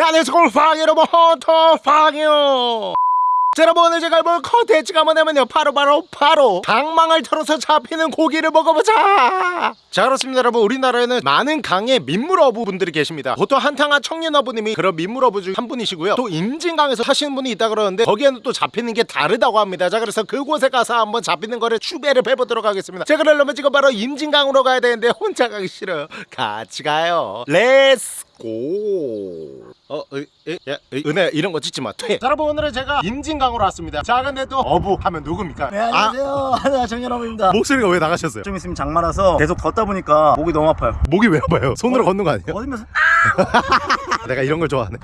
네 안녕하세요 골팡 여러분 헌터팡이요. 자, 여러분 오늘 제가 해볼 컨텐츠가 뭐냐면요. 바로 바로 바로 방망을 털어서 잡히는 고기를 먹어보자. 자 그렇습니다 여러분. 우리나라에는 많은 강의 민물어부 분들이 계십니다. 보통 한탕한 청년어부님이 그런 민물어부 중 한 분이시고요. 또 임진강에서 하시는 분이 있다 그러는데 거기에는 또 잡히는 게 다르다고 합니다. 자 그래서 그곳에 가서 한번 잡히는 거를 취재를 해보도록 하겠습니다. 자 그러려면 지금 바로 임진강으로 가야 되는데 혼자 가기 싫어요. 같이 가요. Let's go 어, 의, 의, 야, 의, 은혜 이런 거 찍지 마. 퇴. 자, 여러분 오늘은 제가 임진강으로 왔습니다. 자, 근데 또 어부 하면 누굽니까? 네 안녕하세요 아, 정연아입니다 목소리가 왜 나가셨어요? 좀 있으면 장마라서 계속 걷다 보니까 목이 너무 아파요 목이 왜 아파요? 손으로 걷는 거 아니에요? 어디면서 내가 이런 걸 좋아하네.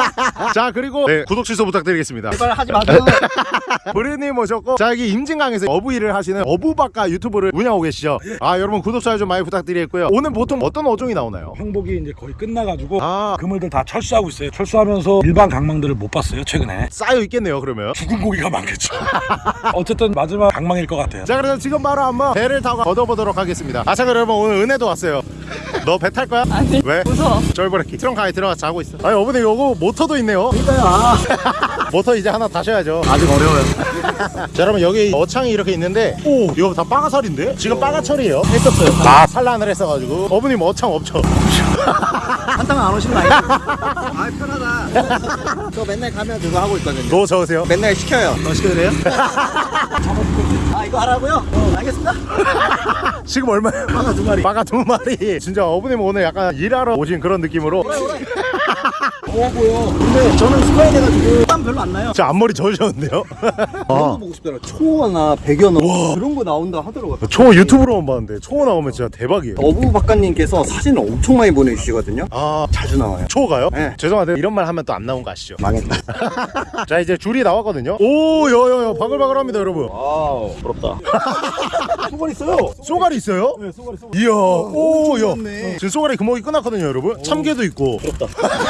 자, 그리고 네, 구독 취소 부탁드리겠습니다. 제발 하지 마세요 브리님 모셨고 자 여기 임진강에서 어부 일을 하시는 어부박가 유튜브를 운영하고 계시죠 아 여러분 구독 좋아요 좀 많이 부탁드리겠고요 오늘 보통 어떤 어종이 나오나요? 항복이 이제 거의 끝나가지고 아 그물들 다 철수하고 있어요. 철수하면서 일반 강망들을 못 봤어요 최근에. 쌓여 있겠네요 그러면 죽은 고기가 많겠죠. 어쨌든 마지막 강망일 것 같아요. 자 그래서 지금 바로 한번 배를 타고 걷어보도록 하겠습니다 아자 여러분 오늘 은혜도 왔어요 너 배 탈 거야? 아니 왜? 무서워 쫄보레키 트렁크 안에 들어가서 자고 있어 아니 어머니 요거 모터도 있네요 그러니까요 아, 모터 이제 하나 다셔야죠 아직 어려워요 자 여러분 여기 어창이 이렇게 있는데 오 이거 다 빠가살인데? 지금 빠가철이에요 했었어요 아 산란을 했어가지고 어머님 어창 없죠? 한탕 안 오시는 거 아니에요? 아 편하다 저 맨날 가면 그거 하고 있거든요 너 적으세요? 맨날 시켜요 너 시켜도 돼요? 아 이거 하라고요? 어 알겠습니다 지금 얼마예요? 하나 두 마리 빠가 두 마리 진짜 어머님 오늘 약간 일하러 오신 그런 느낌으로 더 워 보여 근데 저는 스파이 돼가지고 땀 별로 안 나요. 저 앞머리 저으셨는데요? 그런 거 보고 싶더라. 초어나 백연어 그런 거 나온다 하더라고요. 초 유튜브로만 봤는데 초 나오면 진짜 대박이에요. 어부 박가님께서 사진을 엄청 많이 보내주시거든요. 아. 자주 나와요. 초가요? 네. 죄송한데 이런 말 하면 또 안 나온 거 아시죠? 망했다. 자 이제 줄이 나왔거든요. 오 여여여. 바글바글합니다 여러분. 와우 부럽다. 수건 있어요. 쏘가리 있어요? 네 수건 있어 이야 오야 좋네. 지금 쏘가리 금어기 끝났거든요 여러분. 참게도 있고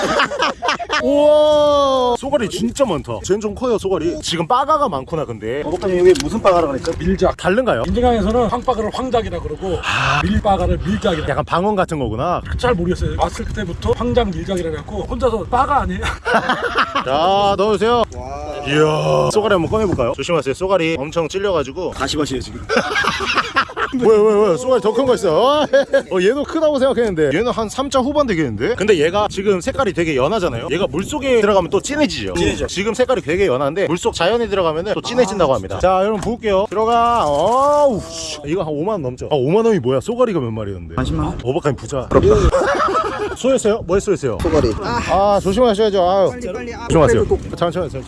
우와 쏘가리 진짜 많다 쟤는 좀 커요 쏘가리 지금 빠가가 많구나 근데 어부가님 여기 무슨 빠가라 그랬죠? 밀작. 다른가요? 임진강에서는 황바가를 황작이라 그러고 밀바가를 밀작이라. 약간 방언 같은 거구나 잘 모르겠어요. 왔을 때부터 황작 밀작이라 해갖고 혼자서 바가 아니에요? 자 넣어주세요 와 이야 쏘가리 한번 꺼내볼까요? 조심하세요 쏘가리 엄청 찔려가지고 다시 마시요 지금 뭐야 뭐야 뭐야 쏘가리 더 큰 거 있어? 어 얘도 크다고 생각했는데. 얘는 한 3자 후반 되겠는데? 근데 얘가 지금 색깔이 되게 연하잖아요. 얘가 물속에 들어가면 또 진해지죠. 진해져. 지금 색깔이 되게 연한데 물속 자연에 들어가면 또 진해진다고 합니다. 자 여러분 부을게요. 들어가. 어우 씨. 이거 한 5만원 넘죠? 아 5만원이 뭐야? 쏘가리가 몇 마리였는데? 40만? 오버카임 부자. 쏘였어요? 뭐에 쏘였어요? 소가리. 아 조심하셔야죠. 아유. 빨리 아 조심하세요. 천천히 천천히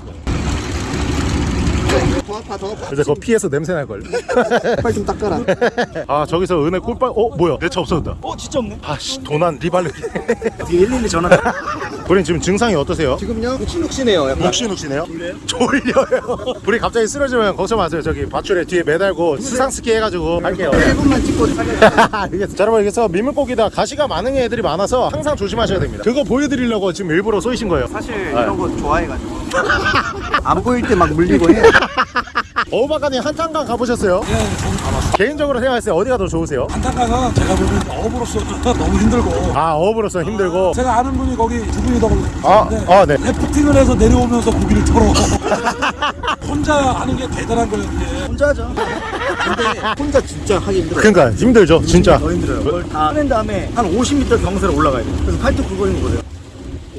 더 아파 더 아파 이제 그거 피해서 냄새 날걸. 빨리 좀 닦아라. 아 저기서 은혜 꿀빨 어 뭐야? 내 차 없어졌다. 어 진짜 없네? 아씨 도난 뒤에 112 전화 우린 지금 증상이 어떠세요? 지금요? 욱신욱신해요 약간. 욱신욱신해요? 졸려요? 우리 갑자기 쓰러지면 걱정 마세요. 저기 밧줄에 뒤에 매달고 스상스키 해가지고 할게요. 1분만 찍고 알겠어 자 여러분 여기서 민물고기다 가시가 많은 애들이 많아서 항상 조심하셔야 됩니다. 그거 보여드리려고 지금 일부러 쏘이신 거예요. 사실 이런 거 좋아해가지고. 안 보일 때 막 물리고 해 어우바가님 한탄강 가보셨어요? 예, 저는 가봤어요. 개인적으로 생각했을 때 어디가 더 좋으세요? 한탄강은 제가 보기엔 어부로서 너무 힘들고. 아 어부로서 힘들고 제가 아는 분이 거기 두 분이 더 아, 계시는데 아, 네. 래프팅을 해서 내려오면서 고기를 털어 혼자 하는 게 대단한 거예요 그게 혼자 하죠 근데 혼자 진짜 하기 힘들어요 그러니까 힘들죠 진짜 더 힘들어요 그걸 다 해낸 다음에 한 50m 경사를 올라가야 돼요 그래서 팔뚝 굵어 있는 거예요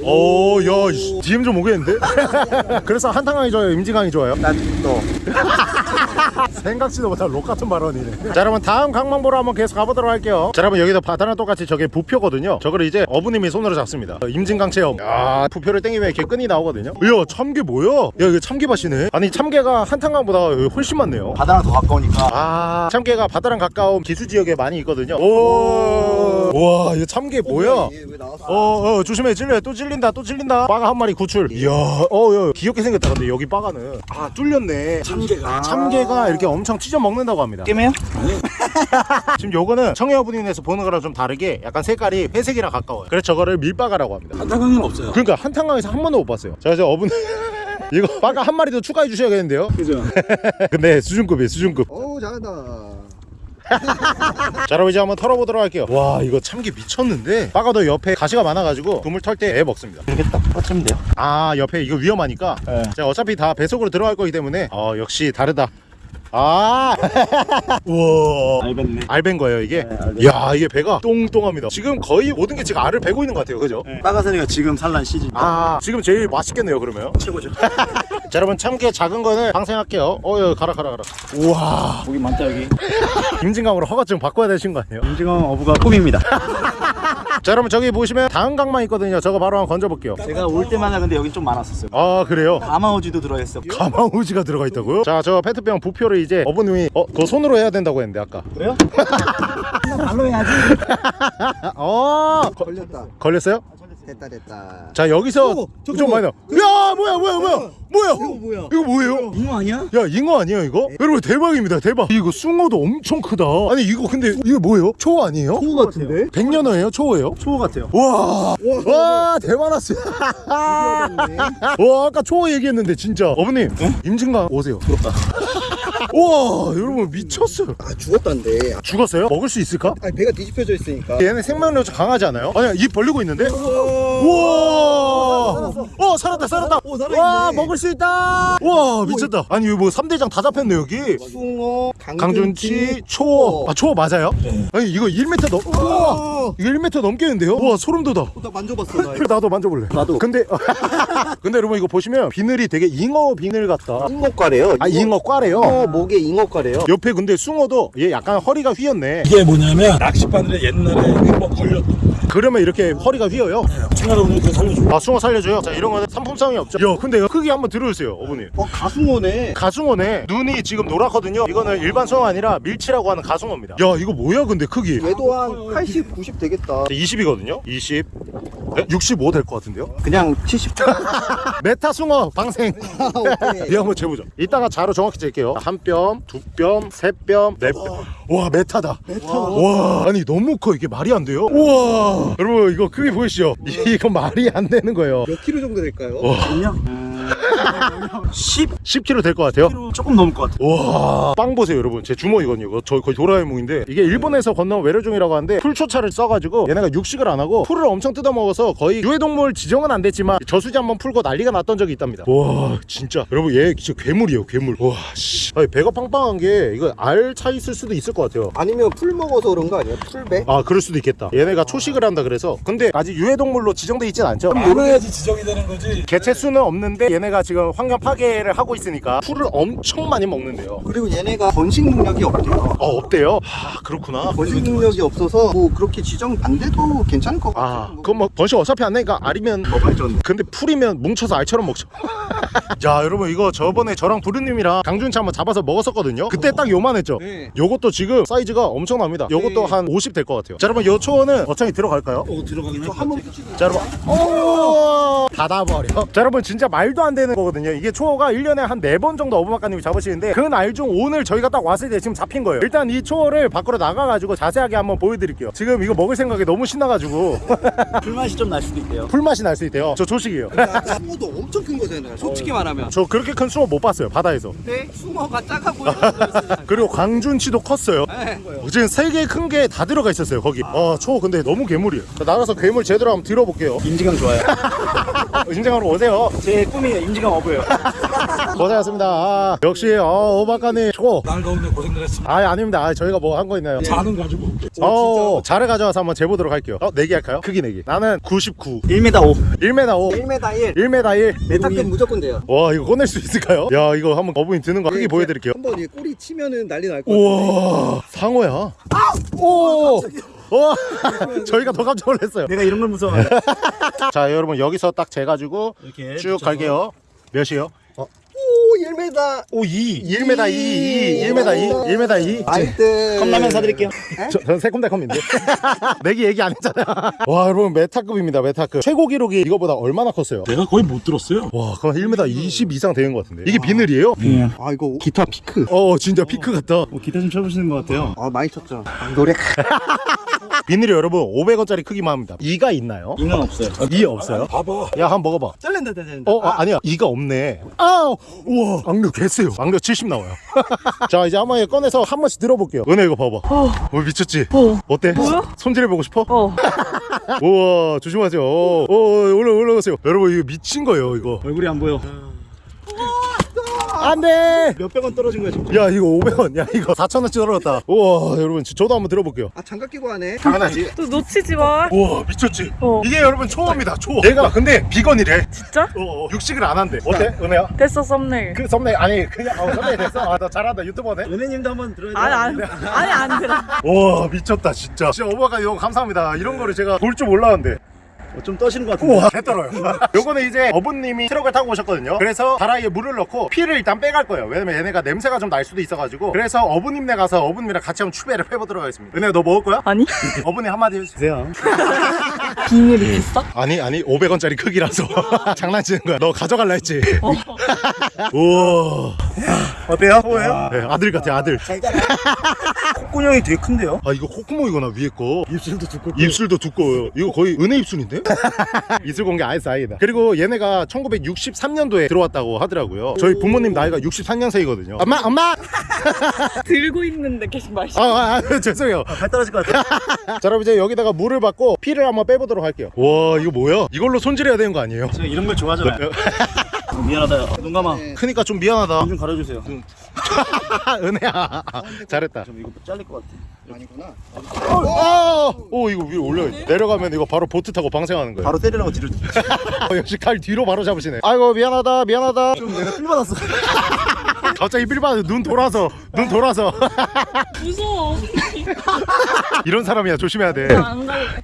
오야 DM 좀 오겠는데? 그래서 한탄강이 좋아요? 임진강이 좋아요? 난또 생각지도 못한 록 같은 발언이네. 자 여러분 다음 강망 보러 한번 계속 가보도록 할게요. 자 여러분 여기도 바다랑 똑같이 저게 부표거든요. 저거를 이제 어부님이 손으로 잡습니다. 어, 임진강 체험. 야 부표를 땡기면 이렇게 끈이 나오거든요. 이야 참게 뭐야? 야 이거 참게밭이네. 아니 참게가 한탄강보다 여기 훨씬 많네요. 바다랑 더 가까우니까. 아 참게가 바다랑 가까운 기수 지역에 많이 있거든요. 오와 이거 참게 뭐야? 어, 어, 조심해, 찔려. 또 찔 린다, 또 찔린다. 빠가 한 마리 구출. 이야, 어, 야, 귀엽게 생겼다. 근데 여기 빠가는. 아, 뚫렸네. 참개가 참게가 이렇게 엄청 찢어 먹는다고 합니다. 게임해요? 지금 요거는 청해어부님에서 보는 거랑 좀 다르게 약간 색깔이 회색이랑 가까워요. 그래서 저거를 밀빠가라고 합니다. 한탄강에는 없어요 그러니까 한탄강에서 한 번도 못 봤어요. 자, 이제 어분. 이거 빠가 한 마리 더 추가해 주셔야겠는데요? 그죠? 근데 수준급이에요, 수준급. 어우 잘한다 자 여러분 이제 한번 털어보도록 할게요. 와 이거 참기 미쳤는데? 빠가도 옆에 가시가 많아가지고 그물 털 때 애 먹습니다. 이렇게 딱 뻗치면 돼요. 아 옆에 이거 위험하니까? 네. 자 어차피 다 배속으로 들어갈 거기 때문에? 어 역시 다르다 아 우와 알겠네. 알벤 거예요 이게 네, 알벤. 야 이게 배가 똥똥합니다 지금 거의 모든 게 지금 알을 베고 있는 것 같아요 그죠? 빠가사리가 지금 산란 시즌. 아 지금 제일 맛있겠네요 그러면 최고죠. 자 여러분 참깨 작은 거는 방생할게요 어 여기 가라 가라 가라 우와 고기 많다 여기. 김진강으로 허가증 바꿔야 되신 거 아니에요? 임직원 어부가 꿈입니다. 자 여러분 저기 보시면 다음 강만 있거든요 저거 바로 한번 건져볼게요 제가 올 때마다 근데 여긴 좀 많았었어요. 아 그래요? 가마오지도 들어있어. 가마우지가 들어가 있다고요? 자 저 페트병 부표를 이제 어머님이 어 그거 손으로 해야 된다고 했는데 아까 그래요? 발로 해야지. 어 걸렸다. 걸렸어요? 됐다 됐다. 자 여기서 오, 좀. 많이 나. 야 뭐야 뭐야 뭐야 뭐야 이거 뭐야? 이거 뭐예요? 잉어 아니야? 야 잉어 아니에요 이거? 여러분 대박입니다 대박 이거 숭어도 엄청 크다 아니 이거 근데 이거 뭐예요? 초어 아니에요? 초우 같은데? 백년어예요? 초어예요? 초우 같아요. 와, 와, 대만았어. 와, 아까 초어 얘기했는데 진짜. 어머님, 임진강 오세요. 부럽다. 와, 여러분 미쳤어요. 아 죽었단데. 죽었어요? 먹을 수 있을까? 아니 배가 뒤집혀져 있으니까. 얘네 생명력 강하지 않아요? 아니, 입 벌리고 있는데? 우와! 어, 살았다, 살았다. 오. 와, 먹을 수 있다. 와, 미쳤다. 아니, 이거 뭐 3대장 다 잡혔네, 여기. 숭어, 강준치, 초어. 아, 초어 맞아요? 아니, 이거 1m 넘, 우와! 이거 1m 넘겠는데요? 와, 소름 돋아. 나 만져봤어 나. 나도 만져볼래 나도. 근데 근데 여러분 이거 보시면 비늘이 되게 잉어 비늘 같다 잉어과래요. 아 잉어 꽈래요 잉어 목에 잉어과래요. 옆에 근데 숭어도 얘 약간 허리가 휘었네. 이게 뭐냐면 낚싯바늘에 옛날에 한번 걸렸던 거예요. 그러면 이렇게 허리가 휘어요? 청나라 분이 그 살려줘. 아 숭어 살려줘요? 자 이런 거는 상품성이 없죠. 야 근데 크기 한번 들어주세요 어머니. 어 가숭어네. 가숭어네. 눈이 지금 노랗거든요. 이거는 일반 숭어 아니라 밀치라고 하는 가숭어입니다. 야 이거 뭐야 근데 크기? 얘도 한 80, 90 되겠다. 20이거든요? 20 65 될 것 같은데요 그냥 70. 메타 숭어 방생 오케이. 이거 한번 재보자. 이따가 자로 정확히 잴게요. 한 뼘, 두 뼘, 세 뼘, 네 뼘. 와 메타다. 메타. 와 아니 너무 커 이게 말이 안 돼요. 우와 여러분 이거 크기 보이시죠? 이거 말이 안 되는 거예요. 몇 킬로 정도 될까요? 와. 그냥 10 10kg 될 것 같아요. 조금 넘을 것 같아요. 와, 빵 보세요, 여러분. 제 주먹이거든요. 이거 저 거의 도라에몽인데 이게 일본에서 건너온 외래종이라고 하는데 풀초자를 써가지고 얘네가 육식을 안 하고 풀을 엄청 뜯어먹어서 거의 유해동물 지정은 안 됐지만 저수지 한번 풀고 난리가 났던 적이 있답니다. 와, 진짜 여러분 얘 진짜 괴물이에요, 괴물. 와, 씨, 아니, 배가 빵빵한 게 이거 알 차 있을 수도 있을 것 같아요. 아니면 풀 먹어서 그런 거 아니에요? 풀배? 아, 그럴 수도 있겠다. 얘네가 초식을 한다 그래서 근데 아직 유해동물로 지정돼 있진 않죠. 많아야지 지정이 되는 거지. 개체 수는 없는데 얘네가 지금 환경 파괴를 하고 있으니까 풀을 엄청 많이 먹는데요. 그리고 얘네가 번식 능력이 없대요. 어, 없대요? 아, 그렇구나. 번식 능력이 없어서 뭐 그렇게 지정 안 돼도 괜찮을 것 같아요. 아, 그럼 뭐 번식 어차피 안 되니까 알이면 뭐 발전. 근데 풀이면 뭉쳐서 알처럼 먹죠. 자, 여러분 이거 저번에 저랑 부르님이랑 강준치 한번 잡 아서 먹었었거든요. 그때 딱 요만했죠. 네. 요것도 지금 사이즈가 엄청납니다. 요것도 네. 한50 될 것 같아요. 자, 여러분 요 초원은 어차피 들어갈까요? 어 들어가긴 할것 한번. 자, 여러분. 오! 닫아버려. 자, 여러분 진짜 말도 안 되는 거거든요. 이게 초어가 1년에 한 4번 정도 어부박가님이 잡으시는데 그 날 중 오늘 저희가 딱 왔을 때 지금 잡힌 거예요. 일단 이 초어를 밖으로 나가가지고 자세하게 한번 보여드릴게요. 지금 이거 먹을 생각에 너무 신나가지고 불맛이 좀 날 수도 있대요. 풀맛이 날 수 있대요. 저 조식이에요. 숭어도 엄청 큰 거잖아요. 솔직히 말하면. 저 그렇게 큰 숭어 못 봤어요 바다에서 근데 숭어 가 작아 보이는 그리고 광준치도 컸어요 네. 지금 세 개 큰 게 다 들어가 있었어요 거기 아초 근데 너무 괴물이에요 자, 나가서 괴물 제대로 한번 들어볼게요 임지강 좋아요. 인증하러 오세요 제 꿈이에요. 임지강 어부예요. 고생하셨습니다 아, 역시 어, 오박가님 초날 더운데 고생 들 했습니다. 아 아닙니다 아, 저희가 뭐 한 거 있나요 자는 가지고 올게. 어 자를 가져와서 한번 재보도록 할게요 어 내기 할까요? 크기 내기 나는 99 1m 5. 1m 5 1m 1. 1m 1 메타급 무조건 돼요. 와 이거 꺼낼 수 있을까요? 야 이거 한번 어부인 드는 거 크기 보 여드릴게요 한번 이 꼬리 치면은 난리 날 거예요. 우와 상어야 오 와, 저희가 더 깜짝 놀랐어요. 내가 이런 걸 무서워해. 자, 여러분 여기서 딱 재가지고 쭉 갈게요. 몇이요? 오 1m. 오, 2. 1m 2, 2, 1m 2, 1m 2. 아이들. 컵라면 사드릴게요. 저, 전 새콤달콤인데. 내기 얘기 안 했잖아. 와, 여러분 메타급입니다. 메타급. 최고 기록이 이거보다 얼마나 컸어요? 내가 거의 못 들었어요. 와, 그럼 1m 20 이상 되는 것 같은데. 이게 비늘이에요? 예. 아 이거 기타 피크. 어, 진짜 피크 같다. 뭐 기타 좀 쳐보시는 것 같아요. 아 많이 쳤죠. 아, 노래. 비늘이 여러분 500원짜리 크기만 합니다. 이가 있나요? 이는 없어요. 이 없어요? 봐봐. 야, 한번 먹어봐. 잘린다 잘린다. 어, 아, 아니야. 이가 없네. 아우, 우와. 악력 개쎄요 악력 70 나와요 자 이제 한번 꺼내서 한 번씩 들어볼게요 은혜 이거 봐봐 어, 미쳤지? 어. 어때? 손질해보고 싶어? 어. 우와 조심하세요 어, 어, 올라 올라가세요 여러분 이거 미친 거예요 이거 얼굴이 안 보여. 안돼 몇백 원 떨어진 거야 지금. 야 이거 500원 야 이거 4천원치 떨어졌다 우와 여러분 저- 저도 한번 들어볼게요 아 장갑 끼고 하네. 당연하지 또 놓치지 마. 우와 미쳤지? 어. 이게 여러분 초어입니다 초어 얘가 근데 비건이래 진짜? 어, 어, 육식을 안 한대 어때 은혜야? 됐어 썸네일. 그 썸네일 아니 그냥 어, 썸네일 됐어 아 나 잘한다 유튜버네 은혜님도 한번 들어야 돼. 아니 안 아니 안 들어. 와 미쳤다 진짜 진짜 오버가 너무 감사합니다 이런 거를 제가 볼 줄 몰랐는데 어, 좀 떠시는 것 같은데. 우와 개 떨어요 요거는 이제 어부님이 트럭을 타고 오셨거든요 그래서 다라이에 물을 넣고 피를 일단 빼갈 거예요 왜냐면 얘네가 냄새가 좀 날 수도 있어가지고 그래서 어부님네 가서 어부님이랑 같이 한번 추배를 해보도록 하겠습니다 은혜야 너 먹을 거야? 아니 어부님 한마디 해주세요 비닐이 있어? 아니 아니 500원짜리 크기라서 장난치는 거야 너 가져갈라 했지 우와 어때요? 뭐예요? 네, 아들 같아 아들 콧구녕이 되게 큰데요? 아 이거 콧구멍이구나 위에 거 입술도 두껍고. 입술도 두꺼워요 이거 거의 은혜 입술인데? 이슬 공개 아이스 아이다 그리고 얘네가 1963년도에 들어왔다고 하더라고요 저희 부모님 나이가 64년생이거든요 엄마 엄마 들고 있는데 계속 마시. 아, 아, 아 죄송해요 발 떨어질 것 같아. 자 여러분 이제 여기다가 물을 받고 피를 한번 빼보도록 할게요 와 이거 뭐야 이걸로 손질해야 되는 거 아니에요? 제가 이런 걸 좋아하잖아요. 미안하다. 눈 감아. 크니까 좀 미안하다 눈 좀 가려주세요. 은혜야 잘했다 좀 이거 잘릴 것 같아. 아니구나. 아! 오 이거 위로 올려 내려가면 이거 바로 보트 타고 방생하는 거예요 바로 때리라고 뒤를. 어, 역시 칼 뒤로 바로 잡으시네 아이고 미안하다 미안하다 좀 내가 필 받았어. 갑자기 빌바드 눈 돌아서 눈 돌아서. 무서워. 이런 사람이야. 조심해야 돼.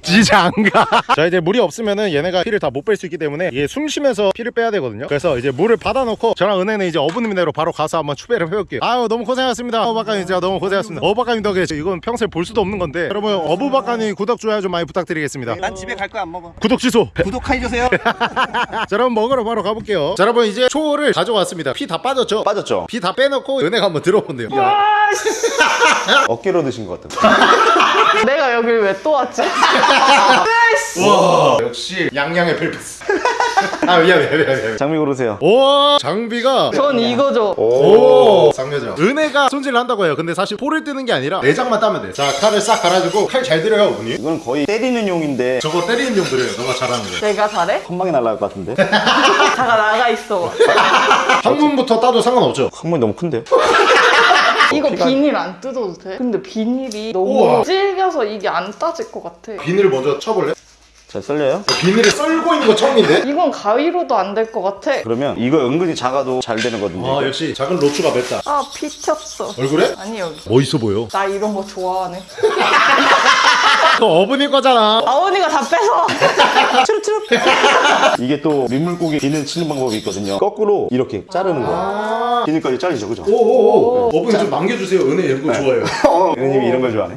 진짜 안가자 이제 물이 없으면은 얘네가 피를 다 못 뺄 수 있기 때문에 얘숨 쉬면서 피를 빼야 되거든요. 그래서 이제 물을 받아놓고 저랑 은혜는 이제 어부님네로 바로 가서 한번 추배를 해볼게요. 아유 너무 고생하셨습니다. 어부박가님 진짜 너무 고생하셨습니다. 어부박가님 덕에 이건 평생 볼 수도 없는 건데. 여러분 어부박가님 구독 좋아요 좀 많이 부탁드리겠습니다. 난 집에 갈 거야 안 먹어. 구독 취소. 구독해주세요. 자 여러분 먹으러 바로 가볼게요. 자 여러분 이제 초를 가져왔습니다. 피 다 빠졌죠? 빠졌죠? 피 다 빼놓고 은혜가 한번 들어본대요. 어깨로 드신 것 같은데. 내가 여길 왜또 왔지? 와. 역시 양양의 펠프스 아 미안해 미안해 미안해 장미 고르세요. 오 장비가 전 이거죠. 오 상여자 은혜가 손질을 한다고 해요 근데 사실 포를 뜨는 게 아니라 내장만 따면 돼자 칼을 싹 갈아주고 칼 잘 들여요 어머니 이건 거의 때리는 용인데 저거 때리는 용도래요 너가 잘하는 거 내가 잘해? 한 방에 날아갈 것 같은데. 잠깐 나가 있어. 항문부터 따도 상관없죠 항문이 너무 큰데요? 이거 비닐 안 뜯어도 돼? 근데 비닐이 너무 우와. 질겨서 이게 안 따질 것 같아. 비닐을 먼저 쳐볼래? 잘 썰려요? 비닐을 썰고 있는 거 처음인데? 이건 가위로도 안 될 것 같아. 그러면 이거 은근히 작아도 잘 되는 거든요. 아 역시 작은 로추가 맵다 아, 피 튀었어. 얼굴에? 아니, 여기. 멋있어 보여 나 이런 거 좋아하네. 그거 어머니 거잖아 아버니가 다 뺏어. 이게 또 민물고기 비늘 치는 방법이 있거든요. 거꾸로 이렇게 자르는 거야. 비늘까지 잘리죠, 그죠? 오오오 어머니 좀 남겨주세요 은혜 이런 거 좋아해요 은혜님이 이런 걸 좋아하네.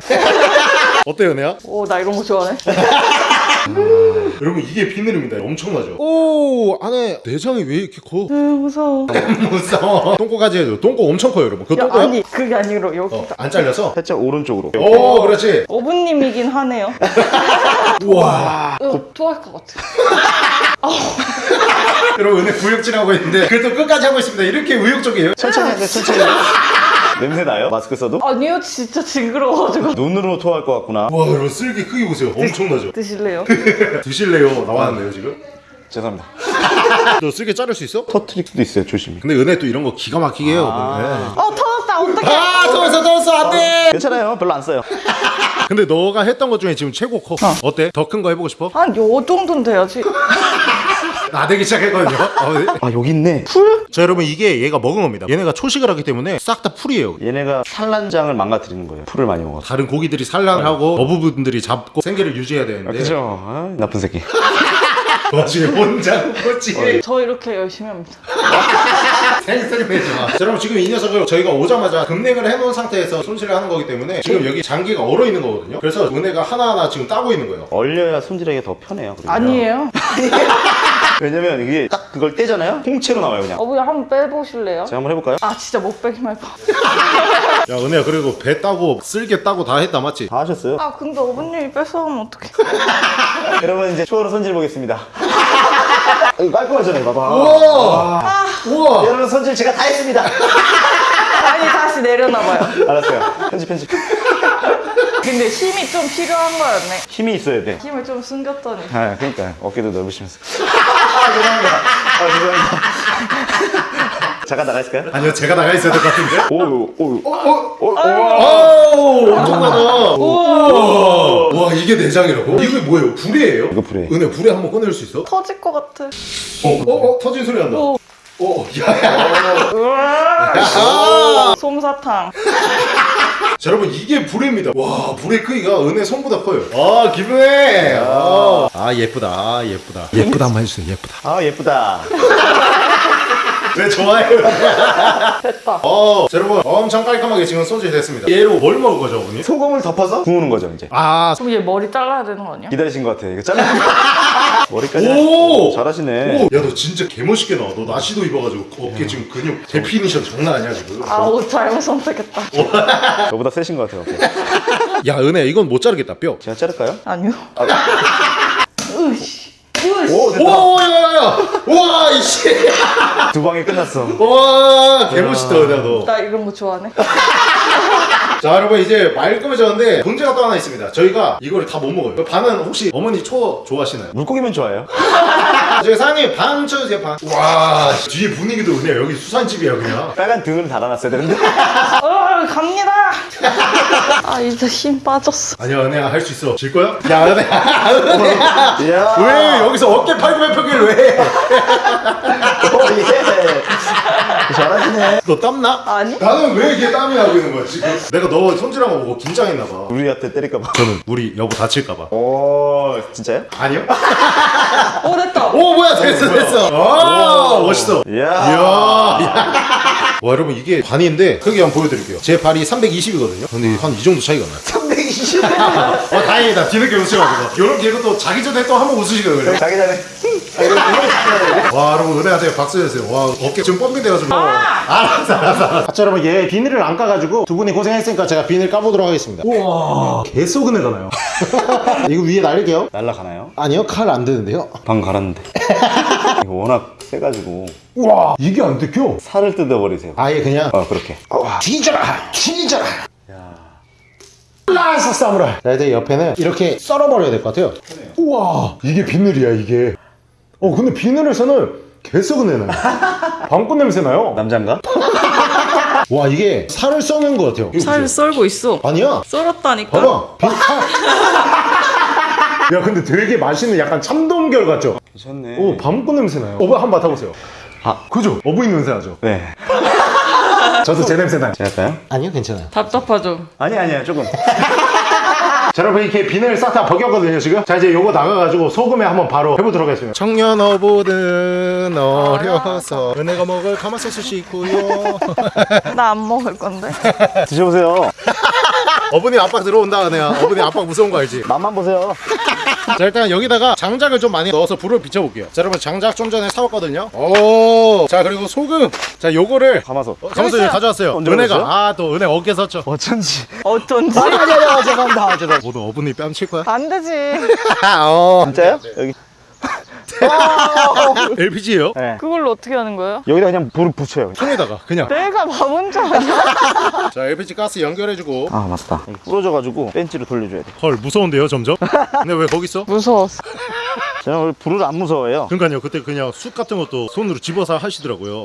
어때요 은혜야? 오, 나 이런 거 좋아하네. 여러분 이게 비늘입니다 엄청나죠? 오 안에 내장이 왜 이렇게 커? 으, 무서워. 무서워 똥꼬까지 해줘 똥꼬 엄청 커요 여러분 그거 야, 똥꼬야? 아니, 그게 아니라 여기. 어, 안 잘려서? 살짝 오른쪽으로. 오 그렇지 어부님이긴 하네요. 우와 으, 토할 것 같아. 여러분 은혜 구역질 하고 있는데 그래도 끝까지 하고 있습니다 이렇게 의욕적이에요 천천히 하세요, 천천히. 냄새 나요? 마스크 써도? 아니요, 진짜 징그러워가지고. 눈으로 토할 것 같구나. 와 여러분 쓸기 크기 보세요 엄청나죠? 드실래요? 드실래요? 나왔네요 지금 죄송합니다. 너 쓸개 자를 수 있어? 터트릴 수도 있어요, 조심히. 근데 은혜 또 이런 거 기가 막히게 해요 네. 어, 터졌다. 어떡해. 아 터졌어 터졌어 안돼 괜찮아요, 별로 안 써요. 근데 너가 했던 것 중에 지금 최고 커 어 때? 더 큰 거 해보고 싶어? 한 요 정도는 돼야지. 나대기 시작했거든요 어, 네. 아, 여기 있네. 자 여러분 이게 얘가 먹은 겁니다 얘네가 초식을 하기 때문에 싹 다 풀이에요 얘네가 산란장을 망가뜨리는 거예요. 풀을 많이 먹어서. 다른 고기들이 산란하고 어부분들이 잡고 생계를 유지해야 아, 되는데 그죠? 아, 나쁜 새끼. 그 와중에 혼자 먹었지 저 이렇게 열심히 합니다. 생색이 내지 마. 자, 여러분 지금 이 녀석을 저희가 오자마자 급냉을 해놓은 상태에서 손질을 하는 거기 때문에 지금 여기 장기가 얼어 있는 거거든요. 그래서 은혜가 하나하나 지금 따고 있는 거예요. 얼려야 손질하기가 더 편해요. 그러면. 아니에요. 왜냐면 이게 딱 그걸 떼잖아요? 통째로 나와요, 그냥. 어부야 한번 빼보실래요? 제가 한번 해볼까요? 아 진짜 못 빼기만 해봐. 야 은혜야 그래도 배 따고 쓸개 따고 다 했다 맞지? 다 하셨어요? 아 근데 어부님이 뺏어가면 어떡해. 여러분 이제 초으로 손질 보겠습니다. 이거 깔끔하잖아요, 봐봐. 우와 우와 여러분 손질 제가 다 했습니다. 아니 다시 내려놔봐요. 알았어요. 편집 편집. 근데 힘이 좀 필요한 거였네. 힘이 있어야 돼. 힘을 좀 숨겼더니. 아, 그러니까 어깨도 넓으시면서. 아, 죄송합니다. 아, 죄송합니다. 잠깐 나가 있을까요? 아니요 제가 나가 있어야 될 것 같은데 오, 오, 오, 오, 오, 오 엄청나다 우와 와 이게 내장이라고? 이게 뭐예요? 불이에요? 이거 불이에요. 은혜 불에 한번 꺼낼 수 있어? 터질 것 같아. 어, 어, 어, 터진 소리 난다. 오. 오, 야야. 솜사탕. 자, 여러분 이게 불입니다. 와, 불의 크기가 은혜 손보다 커요. 아, 기분해. 아, 아 예쁘다. 아, 예쁘다. 예쁘다 한번 해주세요. 예쁘다. 아, 예쁘다. 왜 좋아해요? 됐다. 어, 자, 여러분 엄청 깔끔하게 지금 손질 됐습니다. 얘로 뭘 먹을 거죠, 어머니? 소금을 덮어서 구우는 거죠, 이제. 아, 그럼 얘 머리 잘라야 되는 거 아니야? 기다리신 것 같아. 이거 잘라. 머리까지. 오! 잘하시네. 오, 야, 너 진짜 개멋있게 나와. 너 나시도 입어가지고 어깨 지금 근육 definition 장난 아니야 지금. 아 옷 잘못 선택했다. 저보다 세신 것 같아요. 어깨. 야, 은혜 이건 못 자르겠다 뼈. 제가 자를까요? 아니요. 으씨. 으씨. 오. 오, 야야야. 와, 이씨. 두 방에 끝났어. 와, 개멋있다, 은혜 너. 나 이런 거 좋아하네. 자 여러분 이제 말끔해졌는데 문제가 또 하나 있습니다 저희가 이거를 다 못 먹어요 반은 혹시 어머니 초 좋아하시나요? 물고기면 좋아요. 저희 사장님 반 쳐주세요 반와 뒤에 분위기도 그냥 여기 수산집이야 그냥 빨간 등을 달아놨어야 되는데. 어 갑니다. 아 이제 힘 빠졌어. 아니야 은혜야 할 수 있어 질 거야? 야 은혜야. 왜 여기서 어깨 팔굽혀 펴기를 왜? 오, 예. 잘하시네. 너 땀나? 아니. 나는 왜 이렇게 땀이 나고 있는 거야 지금? 내가 너 손질한 거 보고 긴장했나 봐 우리한테 때릴까 봐. 저는 우리 여보 다칠까 봐 오, 진짜요? 아니요? 오 됐다. 오 뭐야 됐어 됐어 아 멋있어 이야. 이야. 와 여러분 이게 반인데 크게 한번 보여드릴게요. 제 발이 320이거든요. 근데 한 이 정도 차이가 나요. 320. 어 다행이다. 뒤늦게 웃으셔가지고. 이렇게 이거 또 자기 전에 또 한 번 웃으시거든요. 자기 전에. 아, 와 여러분 은혜한테 박수 주세요. 와 어깨 지금 뻥빙돼가지고. 알았어 알았어 알았어. 자 여러분 얘 비닐을 안 까가지고 두 분이 고생했으니까 제가 비닐 까보도록 하겠습니다. 우와 개속 은혜가 나요. 이거 위에 날릴게요. 날라가나요? 아니요 칼안 되는데요. 방 갈았는데. 이거 워낙 세가지고 우와 이게 안 뜯겨. 살을 뜯어버리세요. 아예 그냥 어, 그렇게. 뒤져라 뒤져라 라서 사무라이 자 이제 옆에는 이렇게 썰어버려야 될 것 같아요 우와 이게 비늘이야 이게 어 근데 비늘에서는 개썩은 내 나요 방꽃 냄새 나요 남잔가? 와 이게 살을 써는 것 같아요 이거 살 보세요. 썰고 있어. 아니야 썰었다니까. 봐봐 비... 야 근데 되게 맛있는 약간 참돔결 같죠? 괜찮네. 오 방꽃 냄새 나요 어버 한번 맡아보세요 아. 그죠? 어부인 냄새 나죠? 네. 저도 제 냄새 나요 제가 할까요? 아니요 괜찮아요 답답하죠. 아니, 아니야, 조금. 자 여러분 이렇게 비늘 싹 다 벗겼거든요 지금 자 이제 요거 나가가지고 소금에 한번 바로 해보도록 하겠습니다 청년 어부는 어려서 은혜가 먹을 가마솥이 있고요 나 안 먹을 건데. 드셔보세요. 어머니 압박 들어온다 은혜야 어머니 압박 무서운 거 알지? 맛만 보세요. 자 일단 여기다가 장작을 좀 많이 넣어서 불을 비춰볼게요 자 여러분 장작 좀 전에 사왔거든요 오자 그리고 소금 자 요거를 가마솥. 어, 있어요. 가져왔어요 언제 은혜가? 아 또 은혜 어깨 섰죠 어쩐지. 어쩐지. 아니, 아니, 아니, 죄송합니다. 죄송합니다. 모두 어머니 뺨칠 거야? 안 되지. 어 진짜요? 여기. LPG예요? 네. 그걸로 어떻게 하는 거예요? 여기다 그냥 불을 붙여요. 통에다가 그냥 내가 바본 줄 아냐? 자 LPG 가스 연결해주고 아, 맞다. 부러져가지고 벤치로 돌려줘야 돼. 헐 무서운데요 점점? 근데 왜 거기 있어? 무서웠어. 저는 원래 불을 안 무서워해요. 그러니까요 그때 그냥 쑥 같은 것도 손으로 집어서 하시더라고요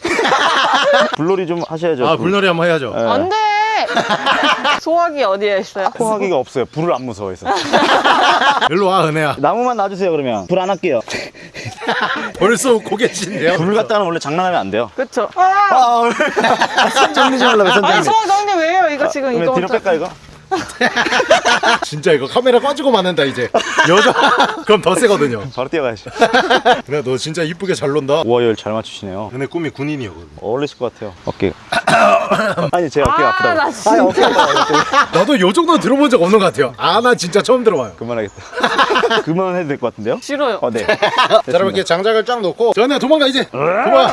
불놀이 좀 하셔야죠. 아 불. 불놀이 한번 해야죠 네. 안 돼. 소화기 어디에 있어요? 포하기가 없어요. 불을 안 무서워해서. 일로 와 은혜야 나무만 놔주세요, 그러면. 불 안 할게요. 벌써 고개진데요 불 갖다는 원래 장난하면 안 돼요. 그쵸? 아! 아, 오늘. 선장님 좀 하려고, 아니 선장님. 소화정리 왜요? 이거 지금 그러면 이거 뒤로 뺄까, 이거? 진짜 이거 카메라 꺼지고 맞는다 이제 여자 그럼 더 세거든요 바로 뛰어가야죠. 근데 너 진짜 이쁘게 잘 논다 우와열 잘 맞추시네요. 은혜 꿈이 군인이었거든 어울리실 것 같아요. 어깨. 아니, 제 어깨가 아, 아프다고. 나 진짜. 아니, 아프다고. 나도 요 정도는 들어본 적 없는 것 같아요 아 나 진짜 처음 들어봐요 그만하겠다. 그만해도 될 것 같은데요? 싫어요. 어, 네. 자 여러분 이렇게 장작을 쫙 놓고 전에 도망가 이제 도망가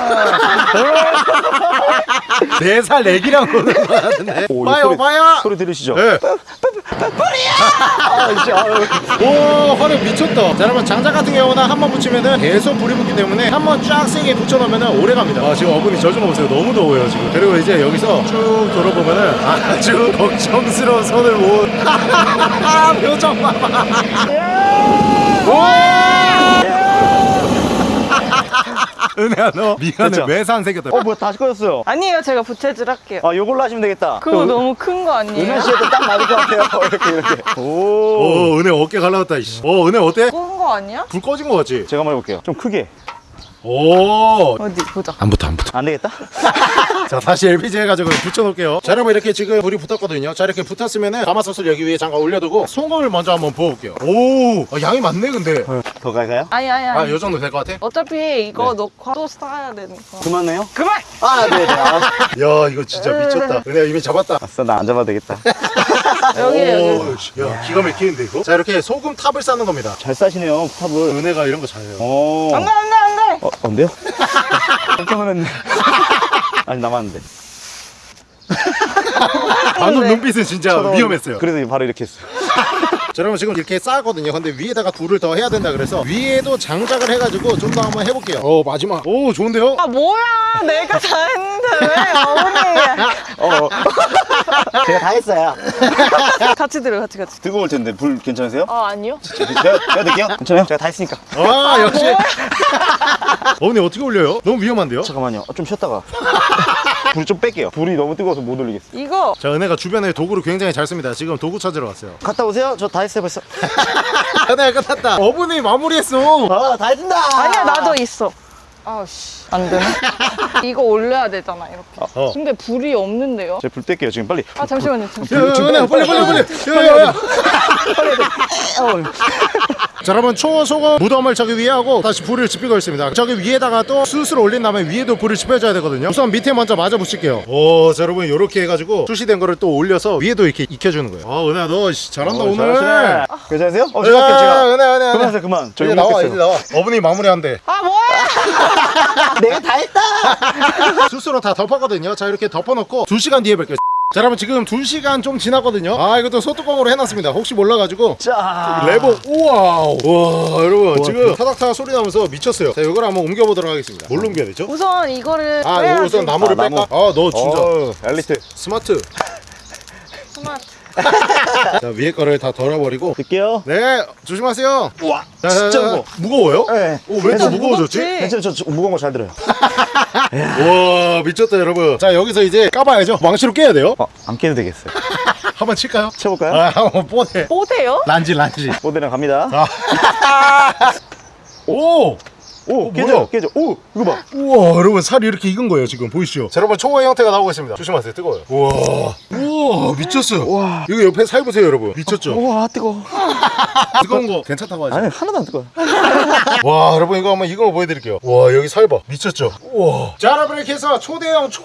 네살 내기랑 노는 거 같은데 오, 봐요 소리- 봐요 소리 들으시죠? 네. 오 화력 미쳤다. 자 여러분 장작 같은 경우는 한 번 붙이면은 계속 불이 붙기 때문에 한 번 쫙 세게 붙여놓으면 오래 갑니다. 아 지금 어머니 저좀 보세요. 너무 더워요 지금. 그리고 이제 여기서 쭉 돌아보면은 아주 걱정스러운 손을 모은 표정 봐봐 은혜야 너 미간에 됐죠? 매산 새겼다 어 뭐야 다시 꺼졌어요. 아니에요. 제가 부채질 할게요. 아 요걸로 하시면 되겠다. 그거 너무 큰 거 아니에요? 은현 씨한테 딱 맞을 것 같아요. 이렇게 이렇게. 오. 오 은혜 어깨 갈라졌다 이씨. 어 은혜 어때? 작은 거 아니야? 불 꺼진 거 같지? 제가 한번 해볼게요. 좀 크게 오! 어디 보자. 안 붙어 안 붙어. 안 되겠다? 자 다시 LPG 해가지고 붙여놓을게요. 자 여러분 이렇게 지금 불이 붙었거든요. 자 이렇게 붙었으면은 가마솥을 여기 위에 잠깐 올려두고 소금을 먼저 한번 부어볼게요. 오! 아, 양이 많네 근데. 더 갈까요? 아니 아니 아니. 아요 정도 될 것 같아? 어차피 이거 넣고 또 싸야 되니까. 그만해요? 그만! 아 네네. 아, 야 이거 진짜 미쳤다. 은혜야 이미 잡았다. 아싸 나 안 잡아도 되겠다 여기 여기. 오, 씨, 야 기가 막히는데 이거? 자 이렇게 소금 탑을 쌓는 겁니다. 잘 싸시네요 탑을. 은혜가 이런 거 잘해요. 오 안돼 안돼 안돼! 어, 언데요? 깜짝 놀랐네. 아니 남았는데. 방금 네. 눈빛은 진짜 위험했어요. 그래서 바로 이렇게 했어요. 자 여러분 지금 이렇게 쌓았거든요. 근데 위에다가 불을 더 해야 된다 그래서 위에도 장작을 해가지고 좀 더 한번 해볼게요. 오 마지막. 오 좋은데요? 아 뭐야? 내가 다 했는데 왜 어머니? 어. 제가 다 했어요. 같이 들어 같이 같이. 뜨거울 텐데. 불 괜찮으세요? 아 아니요. 제가, 제가 드릴게요. 괜찮아요? 제가 다 했으니까. 아 역시. 어머니 어떻게 올려요? 너무 위험한데요? 잠깐만요. 좀 쉬었다가 불 좀 뺄게요. 불이 너무 뜨거워서 못 올리겠어. 이거 자 은혜가 주변에 도구를 굉장히 잘 씁니다. 지금 도구 찾으러 왔어요. 갔다 오세요. 저 다 했어요 벌써. 은혜가 끝났다. 어머니 마무리했어. 아다 했습니다. 아니야 나도 있어 아우씨. 안 되네 이거 올려야 되잖아 이렇게. 어. 근데 불이 없는데요? 제가 불 뗄게요 지금. 빨리. 아 잠시만요 잠시만요. 야, 빨리 빨리 빨리. 야야야. 자 여러분 초소금 무덤을 저기 위에 하고 다시 불을 지피고 있습니다. 저기 위에다가 또 숯을 올린 다음에 위에도 불을 지펴줘야 되거든요. 우선 밑에 먼저 맞아 붙일게요. 오자 여러분 이렇게 해가지고 숯이 된 거를 또 올려서 위에도 이렇게 익혀주는 거예요. 아 은혜야 너 씨, 잘한다 어, 오늘. 잘하시네. 괜찮으세요? 어 야, 제가 할게요 제가. 은혜 은혜 은혜 그만하세요 그만. 저 이제 욕 나와 이제 나와. 어머니 마무리한대. 아 뭐야 내가 다 했다. 숯으로 다 덮었거든요. 자 이렇게 덮어놓고 2시간 뒤에 뵐게요. 자 여러분 지금 2시간 좀 지났거든요. 아 이것도 소뚜껑으로 해놨습니다. 혹시 몰라가지고. 자. 레버 우와 와 여러분 지금 타닥타닥 소리 나면서 미쳤어요. 자 이걸 한번 옮겨보도록 하겠습니다. 뭘로 옮겨야 되죠? 우선 이거를 아. 우선 나무를 아, 뺄까? 나무. 아 너 진짜 어, 엘리트. smart. smart. 자 위에 거를 다 덜어버리고 드릴게요 네 조심하세요 우와 자, 진짜 무거워 무거워요? 네. 왜 또 무거워졌지? 무겁지? 괜찮아요 저, 저 무거운 거 잘 들어요 와 미쳤다 여러분 자 여기서 이제 까봐야죠 망치로 깨야 돼요 어, 안 깨도 되겠어요 한번 칠까요? 쳐볼까요? 아 한번 뽀대 뽀대요? 란지 란지 모델랑 갑니다 오! 오 어, 깨져 뭐야? 깨져 오 이거 봐 우와 여러분 살이 이렇게 익은 거예요 지금 보이시죠? 자 여러분 초의 형태가 나오고 있습니다 조심하세요 뜨거워요 우와 우와 미쳤어요 우와. 이거 옆에 살 보세요 여러분 미쳤죠? 우와 뜨거워 뜨거운 거 괜찮다고 하죠? 아니 하나도 안 뜨거워 와 여러분 이거 한번 이거 보여드릴게요 와 여기 살봐 미쳤죠? 우와 자 여러분 이렇게 해서 초대형 초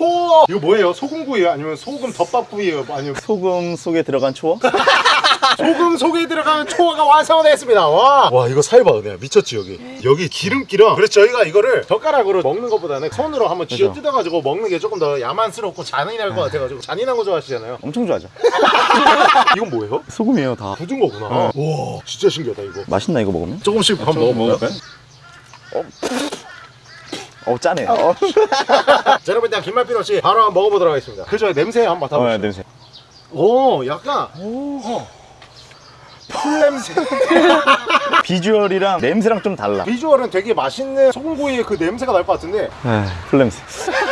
이거 뭐예요? 소금구이요? 아니면 소금 덮밥구이요? 아니면 소금 속에 들어간 초어 소금 속에 들어가는 초가 완성됐습니다. 와, 와 이거 살봐. 그냥 미쳤지 여기. 여기 기름기랑 그래서 저희가 이거를 젓가락으로 먹는 것보다는 손으로 한번 쥐어 그죠. 뜯어가지고 먹는 게 조금 더 야만스럽고 잔인할 것 같아가지고 잔인한 거 좋아하시잖아요. 엄청 좋아하죠. 이건 뭐예요? 소금이에요 다. 굳은 거구나. 와 진짜 신기하다 이거. 맛있나 이거 먹으면? 조금씩 한번 먹어볼까요? 어. 짜네 요 어, 자 여러분 일단 없이 바로 한번 먹어보도록 하겠습니다. 그 전에 냄새 한번 어 맡아보시죠. 냄새. 오 약간. 어. 풀 냄새. 비주얼이랑 냄새랑 좀 달라. 비주얼은 되게 맛있는 소금구이의 그 냄새가 날 것 같은데. 풀 냄새.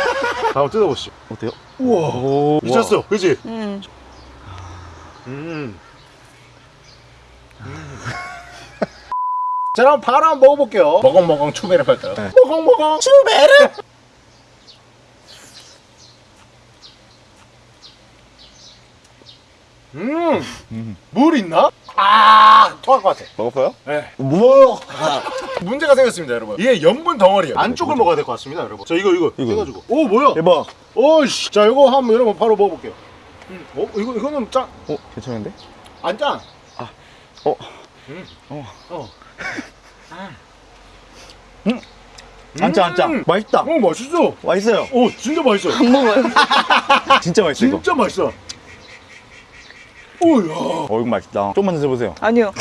한번 뜯어보시죠. 어때요? 우와. 오. 미쳤어. 그지? 음. 음. 자 그럼 바로 한번 먹어볼게요. 먹엉먹엉 추베르 할까요? 먹엉먹엉 추베르! 음, 물 있나? 아, 토할 것 같아. 먹었어요? 네. 뭐? 문제가 생겼습니다, 여러분. 이게 염분 덩어리예요. 안쪽을 먹어야 될 것 같습니다, 여러분. 저 이거 이거 이거. 해가지고. 오, 뭐야? 대박 오씨. 자, 이거 한번 여러분 바로 먹어볼게요. 음. 어, 이거 이거는 짠, 어 괜찮은데? 안 짠. 어 어. 안짜 안짜 음. 맛있다 오, 맛있어. 맛있어요 오, 진짜 맛있어. 안 먹어요 진짜 맛있어 이거 진짜 맛있어. 오야. 어 이거 맛있다. 조금만 드셔보세요. 아니요.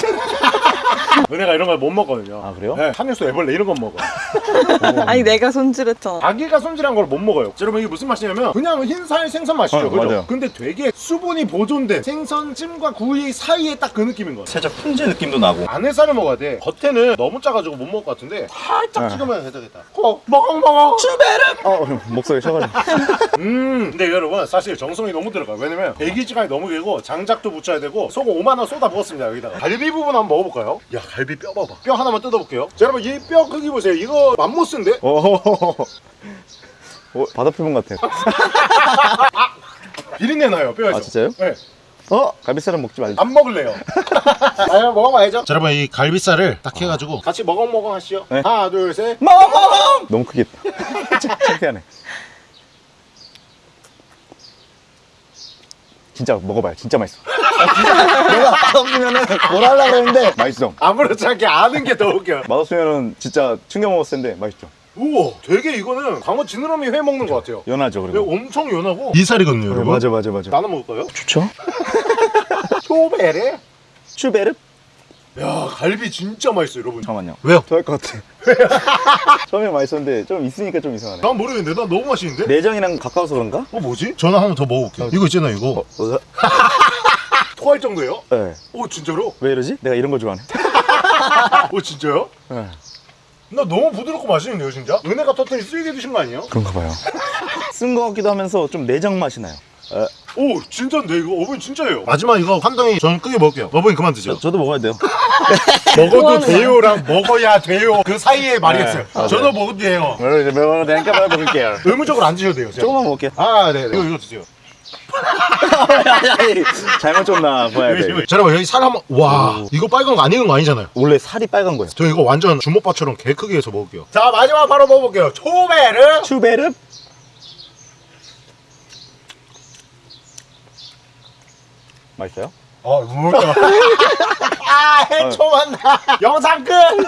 은혜가 이런 걸 못 먹거든요 아, 그래요? 네 탄육수 애벌레 이런 건 먹어 아니 내가 손질했잖아. 아기가 손질한 걸 못 먹어요 여러분 이게 무슨 맛이냐면 그냥 흰살 생선 맛이죠 어, 그죠? 맞아요. 근데 되게 수분이 보존된 생선 찜과 구이 사이에 딱 그 느낌인 거예요 살짝 훈제 느낌도 나고 안에 살을 먹어야 돼 겉에는 너무 짜가지고 못 먹을 것 같은데 살짝 네. 찍으면 되겠다 어, 먹어 먹어 어 목소리 쉬어가지고 음 근데 여러분 사실 정성이 너무 들어가요 왜냐면 대기지간이 너무 길고 장작도 붙여야 되고 소금 5만원 쏟아 부었습니다 여기다가 갈비 부분 한번 먹어볼까요? 야 갈비 뼈 봐봐. 뼈 하나만 뜯어볼게요. 자 여러분 이 뼈 크기 보세요. 이거 맘모스인데? 오 어, 바다 표본 같아 비린내 나요 뼈에서. 아, 진짜요? 네. 어? 갈비살은 먹지 말자. 안 먹을래요. 아 먹어봐야죠. 자 여러분 이 갈비살을 딱 해가지고 같이 먹엉먹엉 하시죠. 네. 하나 둘셋. 너무 크겠다. 창피하네. 진짜 먹어봐요. 진짜 맛있어 내가 맛없으면은 뭐라 하려고 그랬는데 맛있어 아무렇지 않게 아는 게 더 웃겨 맛없으면은 진짜 충격 먹었을 텐데 맛있죠 우와 되게 이거는 광어 지느러미 회 먹는 것 같아요 연하죠 네, 그리고 엄청 연하고 이 살이거든요 여러분 맞아 맞아 맞아 나눠 먹을까요? 좋죠? 초베레? 슈베르? 야 갈비 진짜 맛있어요 여러분 잠깐만요 왜요? 좋아할 것 같아 처음에 맛있었는데 좀 있으니까 좀 이상하네 난 모르겠는데 나 너무 맛있는데? 내장이랑 가까워서 그런가? 어 뭐지? 저는 하나 더 먹어볼게요 이거 있잖아 이거 어, 토할 정도예요? 네. 오 진짜로? 왜 이러지? 내가 이런 거 좋아하네 오 진짜요? 네. 나 너무 부드럽고 맛있는데요 진짜? 은혜가 터트린 쓰게 드신 거 아니에요? 그런가 봐요 쓴 거 같기도 하면서 좀 내장 맛이 나요 에, 오 진짜인데 이거 어머니 진짜예요 마지막 이거 한 덩이 저는 크게 먹을게요 어머니 그만 드세요 저, 저도 먹어야 돼요 먹어도 돼요랑 먹어야 돼요 그 사이에 말이 었어요 네, 맞아요. 저도 먹어도 돼요 매번 내가 먹을게요 의무적으로 안 드셔도 돼요 제가. 조금만 먹을게요 아 네네 이거 이거 드세요 잘못 줬나 봐야 돼. 자 여러분 여기 살 한번 와 이거 빨간 거 안 익은 거 아니잖아요. 원래 살이 빨간 거예요. 저 이거 완전 주먹밥처럼 개 크게 해서 먹을게요. 자 마지막 바로 먹어볼게요. 초베르. 슈베르? 맛있어요? 아 뭘까 아 해초 만나. 영상 끝